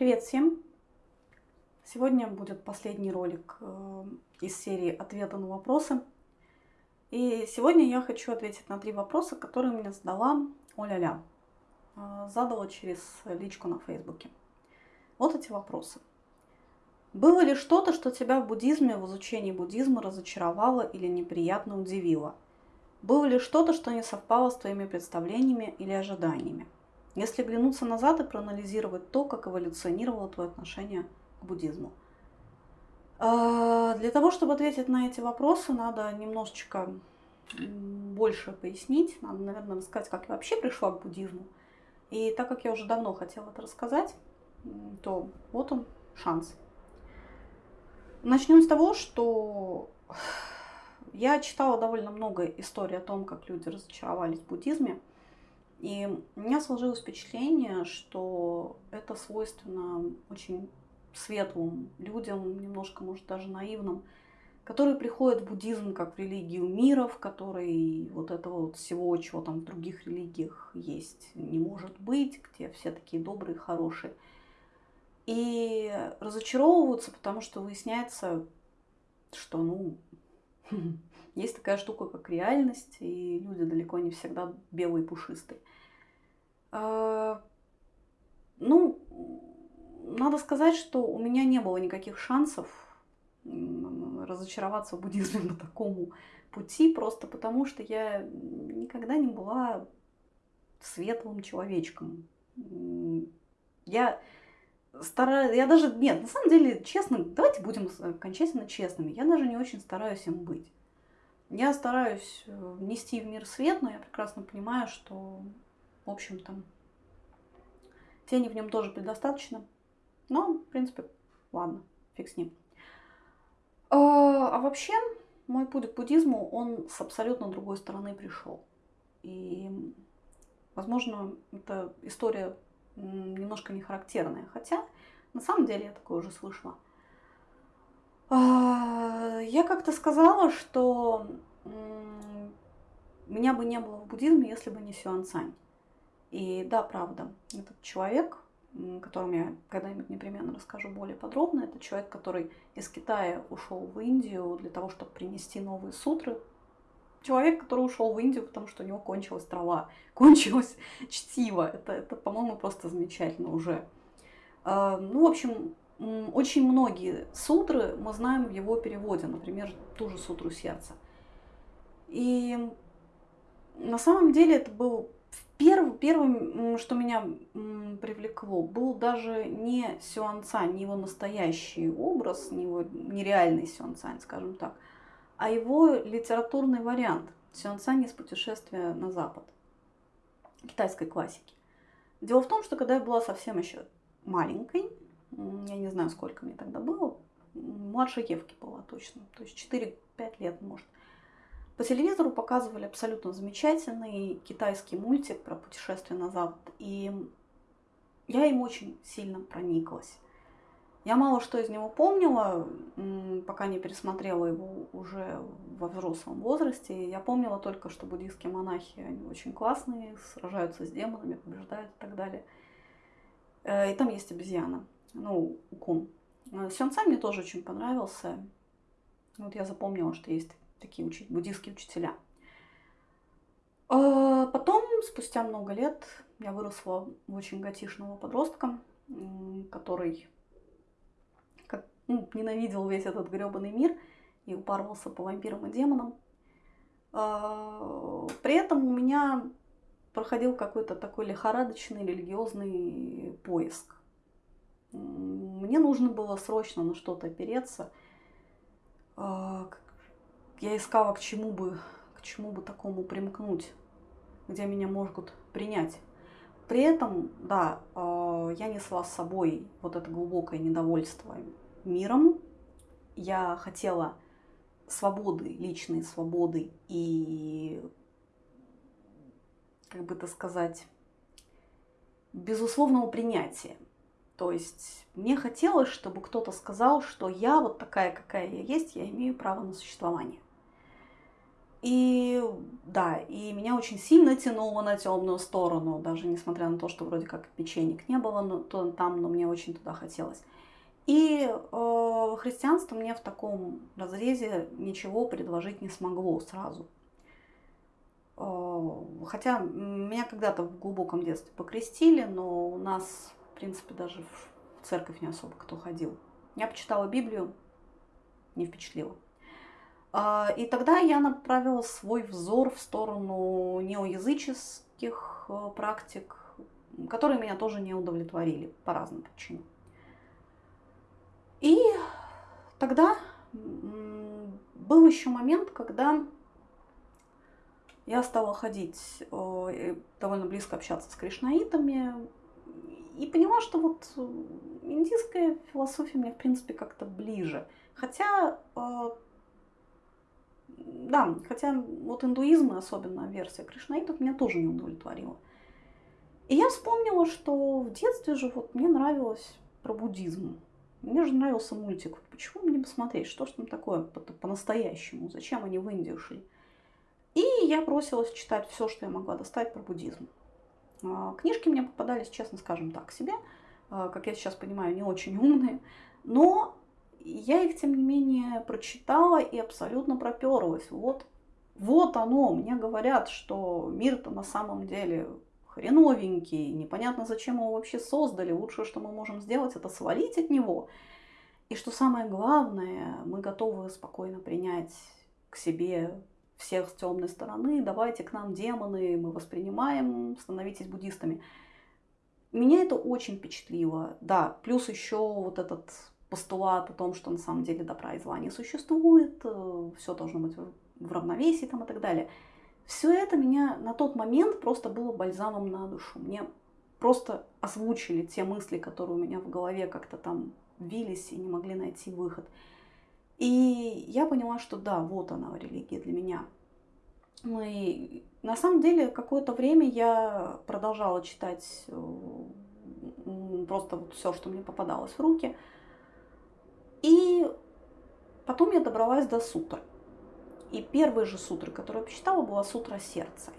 Привет всем! Сегодня будет последний ролик э, из серии «Ответы на вопросы». И сегодня я хочу ответить на три вопроса, которые мне задала Оля-ля. Э, задала через личку на Фейсбуке. Вот эти вопросы. Было ли что-то, что тебя в буддизме, в изучении буддизма разочаровало или неприятно удивило? Было ли что-то, что не совпало с твоими представлениями или ожиданиями? Если глянуться назад и проанализировать то, как эволюционировало твое отношение к буддизму. А, для того, чтобы ответить на эти вопросы, надо немножечко больше пояснить. Надо, наверное, рассказать, как я вообще пришла к буддизму. И так как я уже давно хотела это рассказать, то вот он шанс. Начнем с того, что я читала довольно много историй о том, как люди разочаровались в буддизме. И у меня сложилось впечатление, что это свойственно очень светлым людям, немножко, может, даже наивным, которые приходят в буддизм как в религию мира, в которой вот этого вот всего, чего там в других религиях есть, не может быть, где все такие добрые, хорошие. И разочаровываются, потому что выясняется, что, ну, есть такая штука, как реальность, и люди далеко не всегда белые пушистые. А, ну, надо сказать, что у меня не было никаких шансов разочароваться в буддизме по такому пути, просто потому что я никогда не была светлым человечком. Я стараюсь, я даже, нет, на самом деле, честно, давайте будем окончательно честными, я даже не очень стараюсь им быть. Я стараюсь э, нести в мир свет, но я прекрасно понимаю, что в общем-то, тени в нем тоже предостаточно. Но, в принципе, ладно, фиг с ним. А, а вообще, мой путь к буддизму, он с абсолютно другой стороны пришел. И, возможно, эта история немножко не характерная. Хотя, на самом деле, я такое уже слышала. А, я как-то сказала, что меня бы не было в буддизме, если бы не Сюан Цань. И да, правда, этот человек, о котором я когда-нибудь непременно расскажу более подробно, это человек, который из Китая ушел в Индию для того, чтобы принести новые сутры. Человек, который ушел в Индию, потому что у него кончилась трава, кончилось чтиво. Это, это по-моему, просто замечательно уже. А, ну, в общем, очень многие сутры мы знаем в его переводе, например, ту же сутру сердца. И на самом деле это был Перв, первым, что меня привлекло, был даже не Сюан Цань, не его настоящий образ, не его нереальный Сюан Цань, скажем так, а его литературный вариант Сюан Цань из путешествия на Запад, китайской классики. Дело в том, что когда я была совсем еще маленькой, я не знаю, сколько мне тогда было, младше Евки была точно, то есть 4-5 лет, может, по телевизору показывали абсолютно замечательный китайский мультик про путешествие на Запад. И я им очень сильно прониклась. Я мало что из него помнила, пока не пересмотрела его уже во взрослом возрасте. Я помнила только, что буддийские монахи, они очень классные, сражаются с демонами, побеждают и так далее. Э, и там есть обезьяна, ну, кун. Э, Сёнцай мне тоже очень понравился. Вот я запомнила, что есть такие учи, буддийские учителя. А потом, спустя много лет, я выросла в очень готишного подростка, который как, ну, ненавидел весь этот гребаный мир и упарывался по вампирам и демонам. А, при этом у меня проходил какой-то такой лихорадочный религиозный поиск. Мне нужно было срочно на что-то опереться, а, я искала, к чему бы, к чему бы такому примкнуть, где меня могут принять. При этом, да, э, я несла с собой вот это глубокое недовольство миром. Я хотела свободы, личной свободы и, как бы это сказать, безусловного принятия. То есть мне хотелось, чтобы кто-то сказал, что я вот такая, какая я есть, я имею право на существование. И да, и меня очень сильно тянуло на темную сторону, даже несмотря на то, что вроде как печенек не было но, то, там, но мне очень туда хотелось. И э, христианство мне в таком разрезе ничего предложить не смогло сразу. Э, хотя меня когда-то в глубоком детстве покрестили, но у нас, принципе, даже в церковь не особо кто ходил. Я почитала Библию, не впечатлило. А, и тогда я направила свой взор в сторону неоязыческих э, практик, которые меня тоже не удовлетворили по разным причинам. И тогда был еще момент, когда я стала ходить, э, довольно близко общаться с кришнаитами, и поняла, что вот индийская философия мне, в принципе, как-то ближе. Хотя э, да, хотя вот индуизм, особенно версия кришнаитов, меня тоже не удовлетворила. И я вспомнила, что в детстве же вот мне нравилось про буддизм. Мне же нравился мультик. Почему мне посмотреть, что ж там такое по-настоящему? Зачем они в Индию шли? И я бросилась читать все, что я могла достать про буддизм. А, книжки мне попадались, честно скажем так, себе. А, как я сейчас понимаю, не очень умные. Но я их, тем не менее, прочитала и абсолютно проперлась. Вот, вот оно, мне говорят, что мир-то на самом деле хреновенький, непонятно, зачем его вообще создали. Лучшее, что мы можем сделать, это свалить от него. И что самое главное, мы готовы спокойно принять к себе всех с темной стороны, давайте к нам демоны, мы воспринимаем, становитесь буддистами. Меня это очень впечатлило. Да, плюс еще вот этот постулат о том, что на самом деле добра и зла не существует, э, все должно быть в равновесии там, и так далее. Все это меня на тот момент просто было бальзамом на душу. Мне просто озвучили те мысли, которые у меня в голове как-то там вились и не могли найти выход. И я поняла, что да, вот она религия для меня. Ну и на самом деле какое-то время я продолжала читать э, просто вот все, что мне попадалось в руки – и потом я добралась до сутры. И первой же сутры, которую я почитала, была сутра сердца,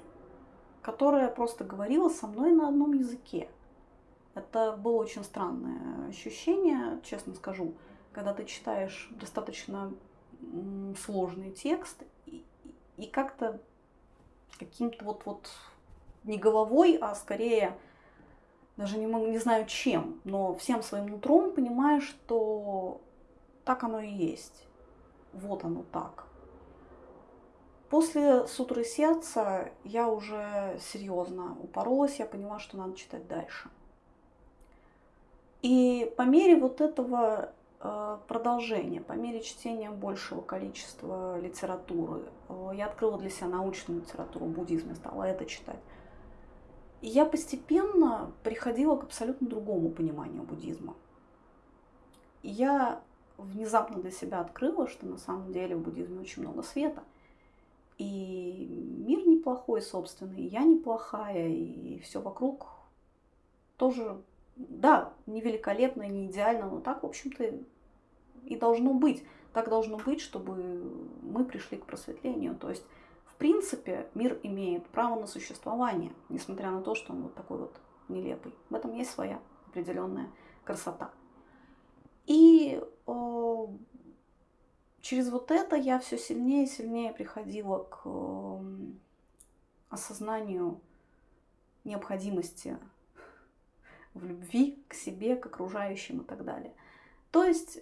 которая просто говорила со мной на одном языке. Это было очень странное ощущение, честно скажу, когда ты читаешь достаточно сложный текст и, и как-то каким-то вот, вот не головой, а скорее даже не, не знаю чем, но всем своим нутром понимаешь, что так оно и есть. Вот оно так. После сутры сердца я уже серьезно упоролась, я поняла, что надо читать дальше. И по мере вот этого э, продолжения, по мере чтения большего количества литературы, э, я открыла для себя научную литературу буддизма, стала это читать. И я постепенно приходила к абсолютно другому пониманию буддизма. Я внезапно для себя открыла, что на самом деле в буддизме очень много света. И мир неплохой, собственно, и я неплохая, и все вокруг тоже, да, не великолепно, не идеально, но так, в общем-то, и должно быть. Так должно быть, чтобы мы пришли к просветлению. То есть, в принципе, мир имеет право на существование, несмотря на то, что он вот такой вот нелепый. В этом есть своя определенная красота. И э, через вот это я все сильнее и сильнее приходила к э, осознанию необходимости в любви к себе, к окружающим и так далее. То есть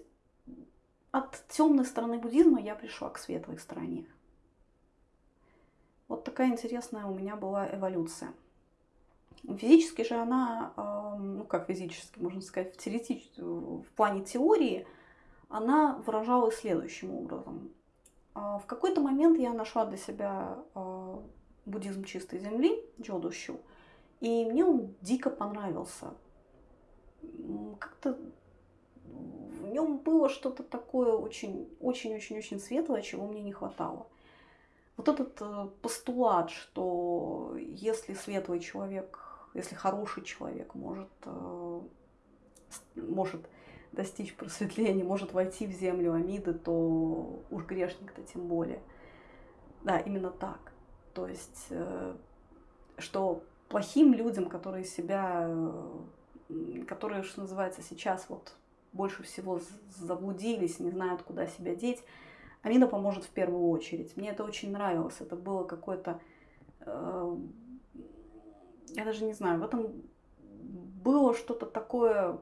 от темной стороны буддизма я пришла к светлой стороне. Вот такая интересная у меня была эволюция. Физически же она, ну как физически, можно сказать, в, теоретич... в плане теории, она выражалась следующим образом. А, в какой-то момент я нашла для себя а, буддизм чистой земли, Джодущу, и мне он дико понравился. Как-то в нем было что-то такое очень-очень-очень-очень светлое, чего мне не хватало. Вот этот э, постулат, что если светлый человек если хороший человек может, э, может достичь просветления, может войти в землю Амиды, то уж грешник-то тем более. Да, именно так. То есть, э, что плохим людям, которые себя, которые, что называется, сейчас вот больше всего заблудились, не знают, куда себя деть, Амина поможет в первую очередь. Мне это очень нравилось. Это было какое-то... Э, я даже не знаю, в этом было что-то такое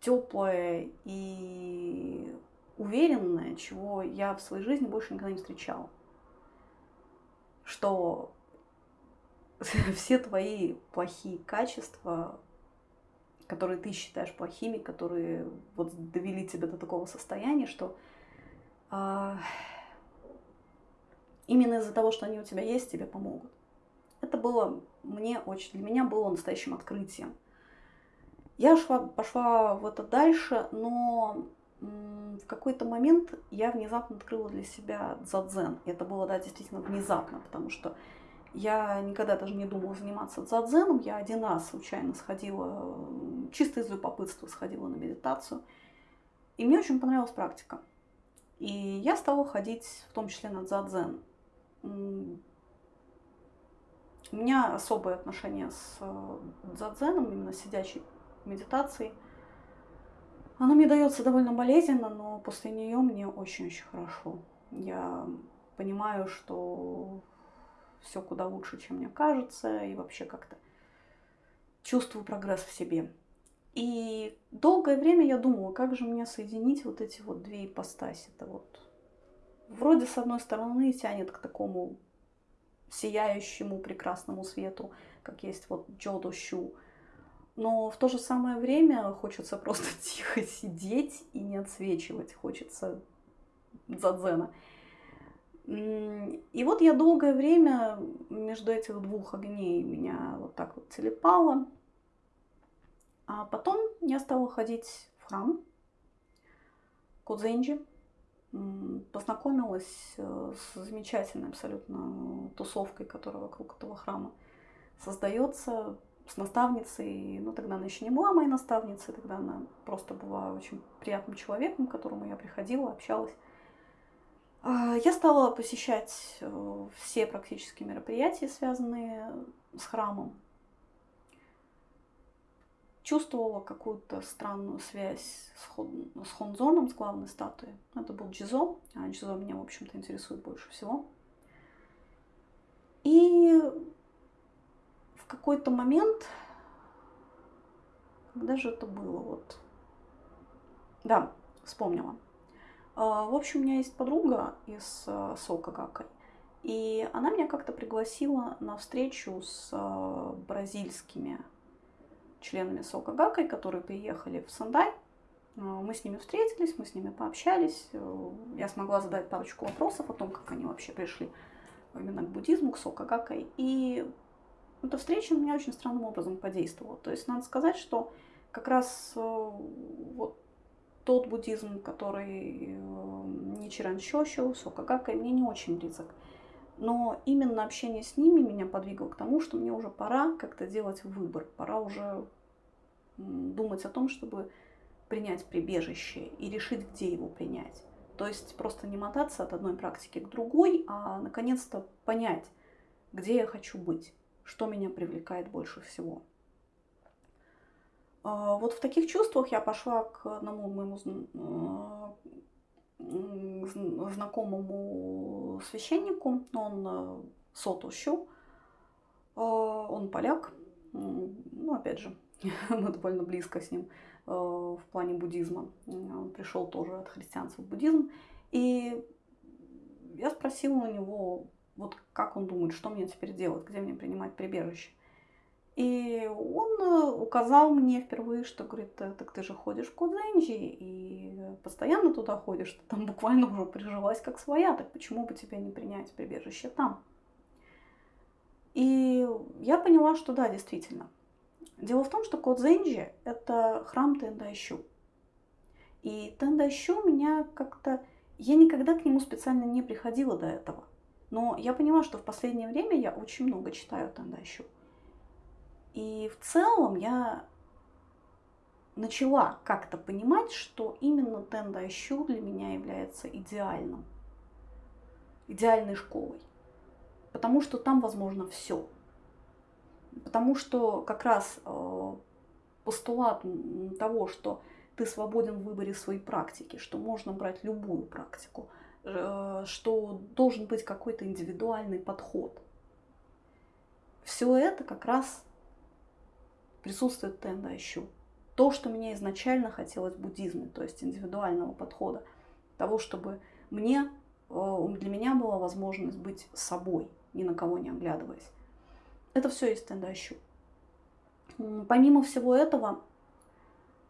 теплое и уверенное, чего я в своей жизни больше никогда не встречала. Что все твои плохие качества, которые ты считаешь плохими, которые вот довели тебя до такого состояния, что а, именно из-за того, что они у тебя есть, тебе помогут. Это было мне очень, для меня было настоящим открытием. Я шла, пошла в это дальше, но в какой-то момент я внезапно открыла для себя дзадзен. И это было, да, действительно внезапно, потому что я никогда даже не думала заниматься дзадзеном. Я один раз случайно сходила, чисто из любопытства сходила на медитацию. И мне очень понравилась практика. И я стала ходить в том числе на дзадзен. У меня особое отношение с э, дзадзеном, именно сидячей медитацией. Она мне дается довольно болезненно, но после нее мне очень-очень хорошо. Я понимаю, что все куда лучше, чем мне кажется, и вообще как-то чувствую прогресс в себе. И долгое время я думала, как же мне соединить вот эти вот две ипостаси. Это вот вроде с одной стороны тянет к такому сияющему прекрасному свету, как есть вот Джодо Щу. Но в то же самое время хочется просто тихо сидеть и не отсвечивать. Хочется дзадзена. И вот я долгое время между этих двух огней меня вот так вот телепало. А потом я стала ходить в храм Кудзенджи. Познакомилась э, с замечательной абсолютно тусовкой, которая вокруг этого храма создается, с наставницей. Ну, тогда она еще не была моей наставницей, тогда она просто была очень приятным человеком, к которому я приходила, общалась. А, я стала посещать э, все практически мероприятия, связанные с храмом чувствовала какую-то странную связь с, Хонзоном, с главной статуей. Это был Джизо, а Джизо меня, в общем-то, интересует больше всего. И в какой-то момент, когда же это было, вот, да, вспомнила. А, в общем, у меня есть подруга из а, Сока Гакой, и она меня как-то пригласила на встречу с а, бразильскими членами Сока Гакой, которые приехали в Сандай. Э, мы с ними встретились, мы с ними пообщались. Э, я смогла задать парочку вопросов о том, как они вообще пришли именно к буддизму, к Сока Гакой. И эта встреча на меня очень странным образом подействовала. То есть надо сказать, что как раз э, вот тот буддизм, который Ничиран Щощу, Сока Гакой, мне не очень близок. Но именно общение с ними меня подвигло к тому, что мне уже пора как-то делать выбор, пора уже думать о том, чтобы принять прибежище и решить, где его принять. То есть просто не мотаться от одной практики к другой, а наконец-то понять, где я хочу быть, что меня привлекает больше всего. А, вот в таких чувствах я пошла к одному моему знакомому священнику, он Сотощу, э, он поляк, ну, опять же, мы довольно близко с ним в плане буддизма. Он пришел тоже от христианства в буддизм. И я спросила у него, вот как он думает, что мне теперь делать, где мне принимать прибежище. И он э, указал мне впервые, что говорит, «Э, так ты же ходишь в Кодзенджи и постоянно туда ходишь, ты там буквально уже прижилась как своя, так почему бы тебе не принять прибежище там? И я поняла, что да, действительно. Дело в том, что Кодзенджи – это храм Тендайщу. И Тендайщу меня как-то... Я никогда к нему специально не приходила до этого. Но я поняла, что в последнее время я очень много читаю Тендайщу. И в целом я начала как-то понимать, что именно Тендайщу для меня является идеальным. идеальной школой. Потому что там возможно все. Потому что как раз э, постулат того, что ты свободен в выборе своей практики, что можно брать любую практику, э, что должен быть какой-то индивидуальный подход. Все это как раз присутствует Тендайщу. То, что мне изначально хотелось в буддизме, то есть индивидуального подхода, того, чтобы мне, э, для меня была возможность быть собой, ни на кого не оглядываясь. Это все есть Тендайщу. Помимо всего этого,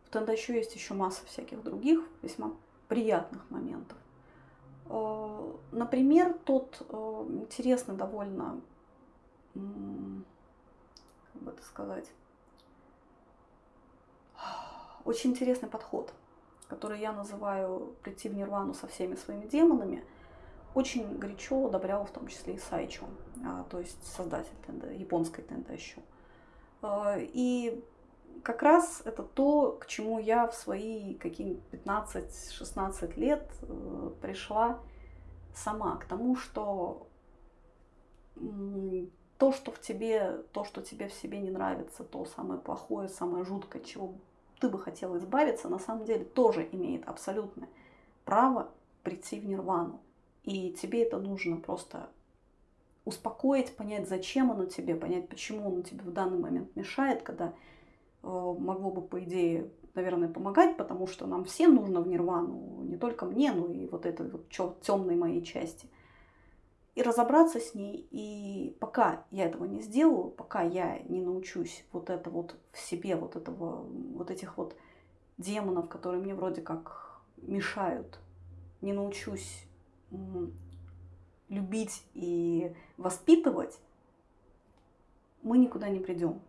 в Тендайщу есть еще масса всяких других весьма приятных моментов. Э, например, тот э, интересный довольно, как бы это сказать, очень интересный подход, который я называю «прийти в нирвану со всеми своими демонами», очень горячо одобрял в том числе и Сайчо, а, то есть создатель тенда, японской тендайщу. А, и как раз это то, к чему я в свои какие 15-16 лет э, пришла сама, к тому, что то, что в тебе, то, что тебе в себе не нравится, то самое плохое, самое жуткое, чего ты бы хотел избавиться, на самом деле тоже имеет абсолютное право прийти в нирвану. И тебе это нужно просто успокоить, понять, зачем оно тебе, понять, почему оно тебе в данный момент мешает, когда э, могло бы, по идее, наверное, помогать, потому что нам всем нужно в нирвану, не только мне, но и вот этой вот темной моей части. И разобраться с ней. И пока я этого не сделаю, пока я не научусь вот это вот в себе, вот этого, вот этих вот демонов, которые мне вроде как мешают, не научусь любить и воспитывать, мы никуда не придем.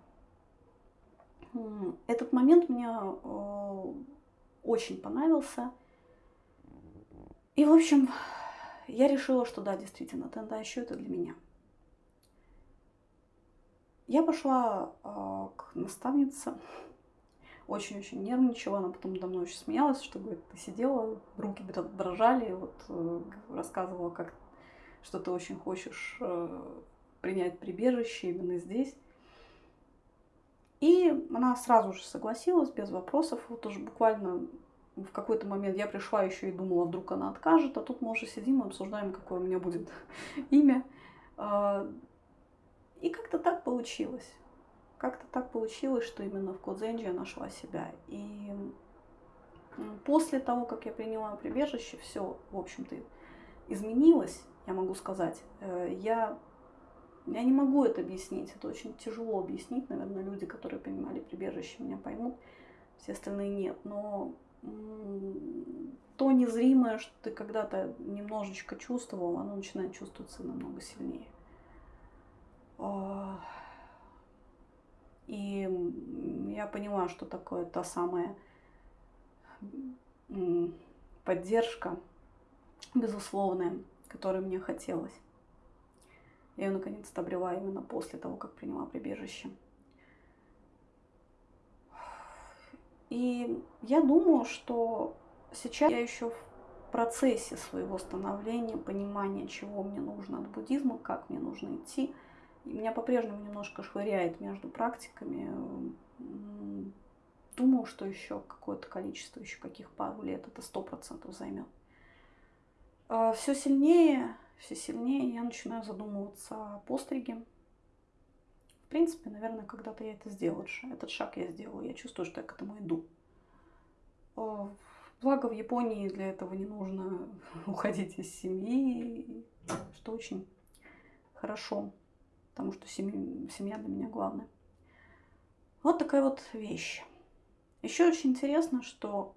Этот момент мне э, очень понравился. И, в общем, я решила, что да, действительно, тенда еще это для меня. Я пошла э, к наставнице, очень-очень нервничала, она потом давно очень смеялась, что говорит, ты сидела, руки дрожали, вот э, рассказывала, как что ты очень хочешь э, принять прибежище именно здесь. И она сразу же согласилась, без вопросов. Вот уже буквально в какой-то момент я пришла еще и думала, вдруг она откажет, а тут мы уже сидим и обсуждаем, какое у меня будет имя. А, и как-то так получилось как-то так получилось, что именно в Кодзенджи я нашла себя. И после того, как я приняла прибежище, все, в общем-то, изменилось, я могу сказать. Э, я, я не могу это объяснить, это очень тяжело объяснить. Наверное, люди, которые принимали прибежище, меня поймут, все остальные нет. Но то незримое, что ты когда-то немножечко чувствовал, оно начинает чувствоваться намного сильнее. И я поняла, что такое та самая поддержка безусловная, которой мне хотелось. Я ее наконец-то обрела именно после того, как приняла прибежище. И я думаю, что сейчас я еще в процессе своего становления, понимания, чего мне нужно от буддизма, как мне нужно идти – меня по-прежнему немножко швыряет между практиками. Думаю, что еще какое-то количество, еще каких пару лет это сто процентов займет. А, все сильнее, все сильнее я начинаю задумываться о постриге. В принципе, наверное, когда-то я это сделаю. Этот шаг я сделала. Я чувствую, что я к этому иду. А, благо в Японии для этого не нужно уходить из семьи, что очень хорошо потому что семья для меня главная. Вот такая вот вещь. Еще очень интересно, что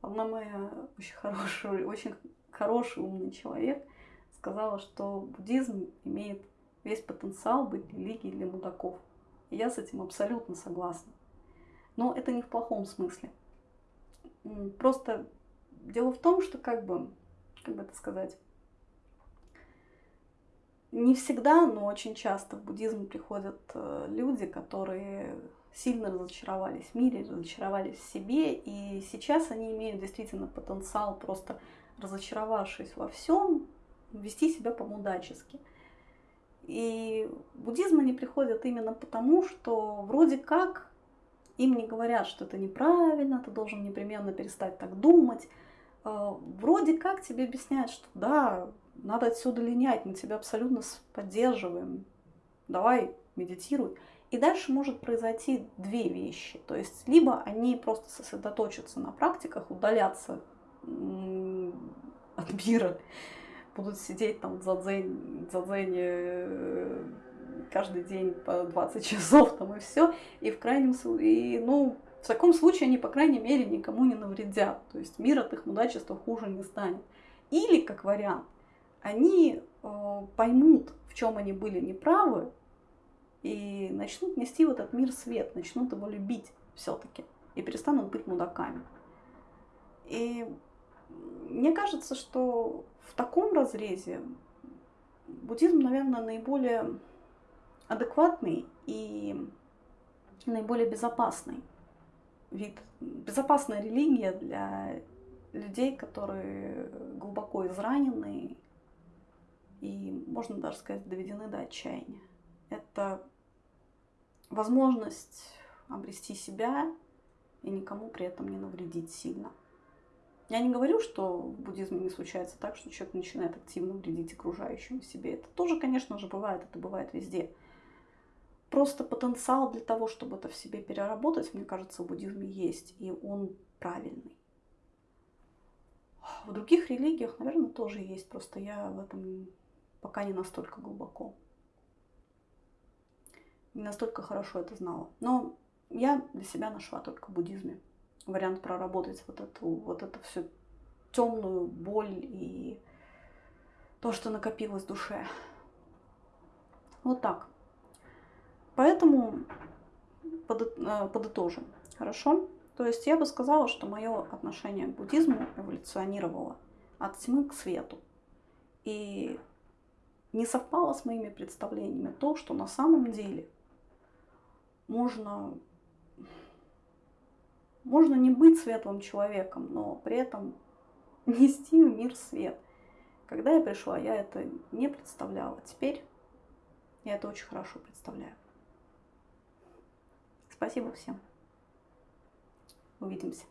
одна моя очень хорошая, очень хороший умный человек сказала, что буддизм имеет весь потенциал быть религией для мудаков. И я с этим абсолютно согласна. Но это не в плохом смысле. Просто дело в том, что как бы, как бы это сказать, не всегда, но очень часто в буддизм приходят э, люди, которые сильно разочаровались в мире, разочаровались в себе, и сейчас они имеют действительно потенциал, просто разочаровавшись во всем, вести себя по-мудачески. И буддизм они приходят именно потому, что вроде как им не говорят, что это неправильно, ты должен непременно перестать так думать. Э, вроде как тебе объясняют, что да, надо отсюда линять, мы тебя абсолютно поддерживаем, давай медитируй. И дальше может произойти две вещи. То есть либо они просто сосредоточатся на практиках, удалятся от мира, будут сидеть там в задзене, задзене э, каждый день по 20 часов там и все. И в крайнем случае, ну, в таком случае они, по крайней мере, никому не навредят. То есть мир от их мудачества хуже не станет. Или, как вариант, они э, поймут, в чем они были неправы, и начнут нести в этот мир свет, начнут его любить все-таки и перестанут быть мудаками. И мне кажется, что в таком разрезе буддизм, наверное, наиболее адекватный и наиболее безопасный вид, безопасная религия для людей, которые глубоко изранены и, можно даже сказать, доведены до отчаяния. Это возможность обрести себя и никому при этом не навредить сильно. Я не говорю, что в буддизме не случается так, что человек начинает активно вредить окружающему себе. Это тоже, конечно же, бывает, это бывает везде. Просто потенциал для того, чтобы это в себе переработать, мне кажется, в буддизме есть, и он правильный. В других религиях, наверное, тоже есть, просто я в этом пока не настолько глубоко. Не настолько хорошо это знала. Но я для себя нашла только в буддизме вариант проработать вот эту вот это всю темную боль и то, что накопилось в душе. Вот так. Поэтому э, подытожим. Хорошо? То есть я бы сказала, что мое отношение к буддизму эволюционировало от тьмы к свету. И не совпало с моими представлениями то, что на самом деле можно можно не быть светлым человеком, но при этом нести в мир свет. Когда я пришла, я это не представляла. Теперь я это очень хорошо представляю. Спасибо всем. Увидимся.